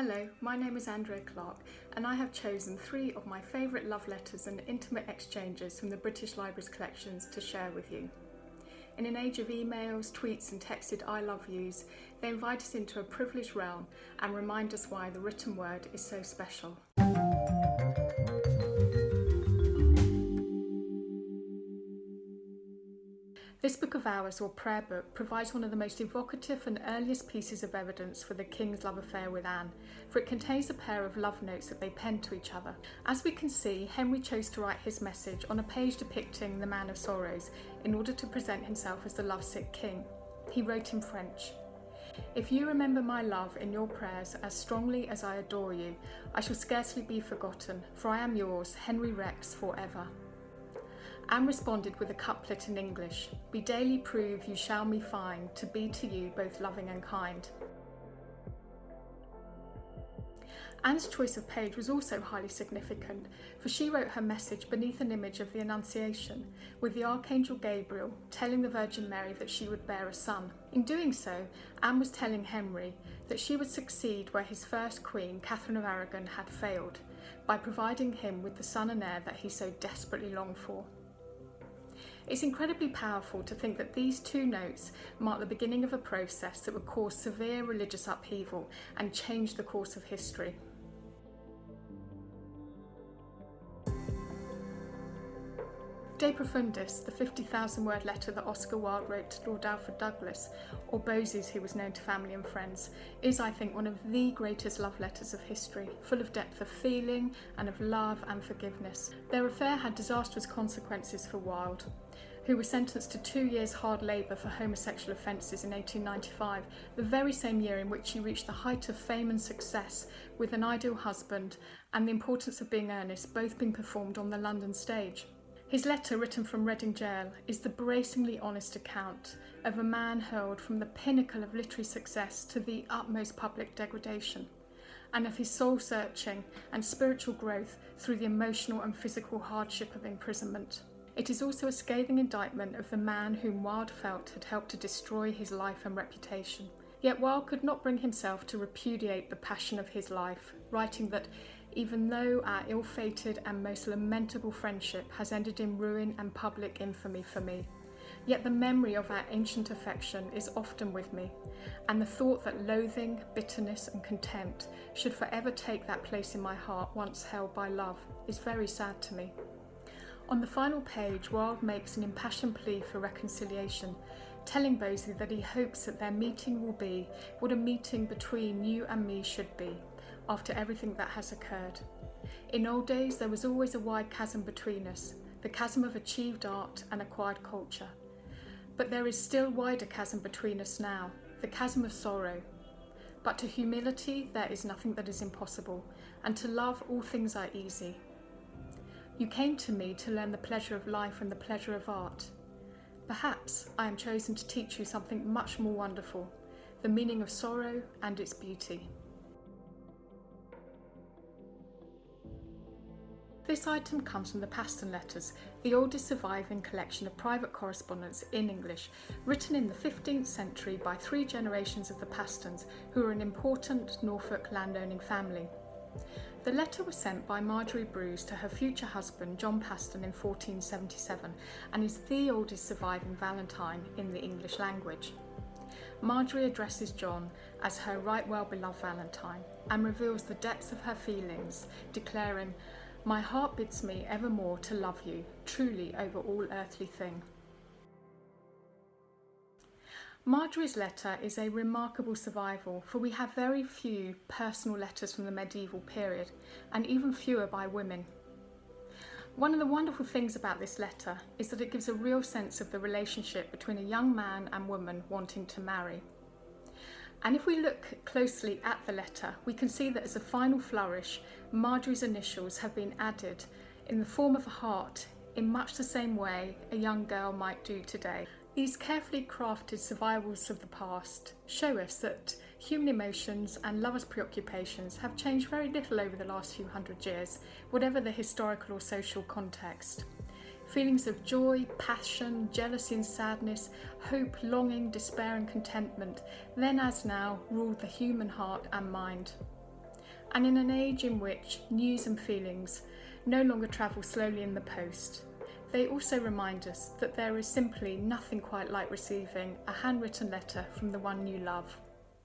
Hello, my name is Andrea Clark and I have chosen three of my favourite love letters and intimate exchanges from the British Library's collections to share with you. In an age of emails, tweets and texted I love yous, they invite us into a privileged realm and remind us why the written word is so special. This book of hours or prayer book provides one of the most evocative and earliest pieces of evidence for the king's love affair with Anne, for it contains a pair of love notes that they penned to each other. As we can see, Henry chose to write his message on a page depicting the man of sorrows in order to present himself as the lovesick king. He wrote in French, if you remember my love in your prayers as strongly as I adore you, I shall scarcely be forgotten, for I am yours, Henry Rex, forever. Anne responded with a couplet in English, Be daily prove you shall me find, to be to you both loving and kind. Anne's choice of page was also highly significant, for she wrote her message beneath an image of the Annunciation, with the Archangel Gabriel telling the Virgin Mary that she would bear a son. In doing so, Anne was telling Henry that she would succeed where his first queen, Catherine of Aragon, had failed, by providing him with the son and heir that he so desperately longed for. It's incredibly powerful to think that these two notes mark the beginning of a process that would cause severe religious upheaval and change the course of history. De Profundis, the 50,000 word letter that Oscar Wilde wrote to Lord Alfred Douglas, or Bosie's who was known to family and friends, is I think one of the greatest love letters of history, full of depth of feeling and of love and forgiveness. Their affair had disastrous consequences for Wilde, who was sentenced to two years hard labour for homosexual offences in 1895, the very same year in which he reached the height of fame and success with an ideal husband and the importance of being earnest both being performed on the London stage. His letter, written from Reading Gaol, is the bracingly honest account of a man hurled from the pinnacle of literary success to the utmost public degradation, and of his soul searching and spiritual growth through the emotional and physical hardship of imprisonment. It is also a scathing indictment of the man whom Wilde felt had helped to destroy his life and reputation. Yet Wilde could not bring himself to repudiate the passion of his life, writing that even though our ill-fated and most lamentable friendship has ended in ruin and public infamy for me. Yet the memory of our ancient affection is often with me, and the thought that loathing, bitterness and contempt should forever take that place in my heart once held by love is very sad to me. On the final page, Wilde makes an impassioned plea for reconciliation, telling Bosie that he hopes that their meeting will be what a meeting between you and me should be, after everything that has occurred. In old days, there was always a wide chasm between us, the chasm of achieved art and acquired culture. But there is still wider chasm between us now, the chasm of sorrow. But to humility, there is nothing that is impossible, and to love, all things are easy. You came to me to learn the pleasure of life and the pleasure of art. Perhaps I am chosen to teach you something much more wonderful, the meaning of sorrow and its beauty. This item comes from the Paston Letters, the oldest surviving collection of private correspondence in English, written in the 15th century by three generations of the Pastons, who were an important Norfolk landowning family. The letter was sent by Margery Brews to her future husband John Paston in 1477 and is the oldest surviving Valentine in the English language. Margery addresses John as her right well beloved Valentine and reveals the depths of her feelings, declaring, my heart bids me evermore to love you, truly over all earthly thing. Margery's letter is a remarkable survival for we have very few personal letters from the medieval period and even fewer by women. One of the wonderful things about this letter is that it gives a real sense of the relationship between a young man and woman wanting to marry. And if we look closely at the letter, we can see that as a final flourish, Margery's initials have been added in the form of a heart in much the same way a young girl might do today. These carefully crafted survivals of the past show us that human emotions and lovers' preoccupations have changed very little over the last few hundred years, whatever the historical or social context. Feelings of joy, passion, jealousy and sadness, hope, longing, despair and contentment, then as now, ruled the human heart and mind. And in an age in which news and feelings no longer travel slowly in the post, they also remind us that there is simply nothing quite like receiving a handwritten letter from the one you love.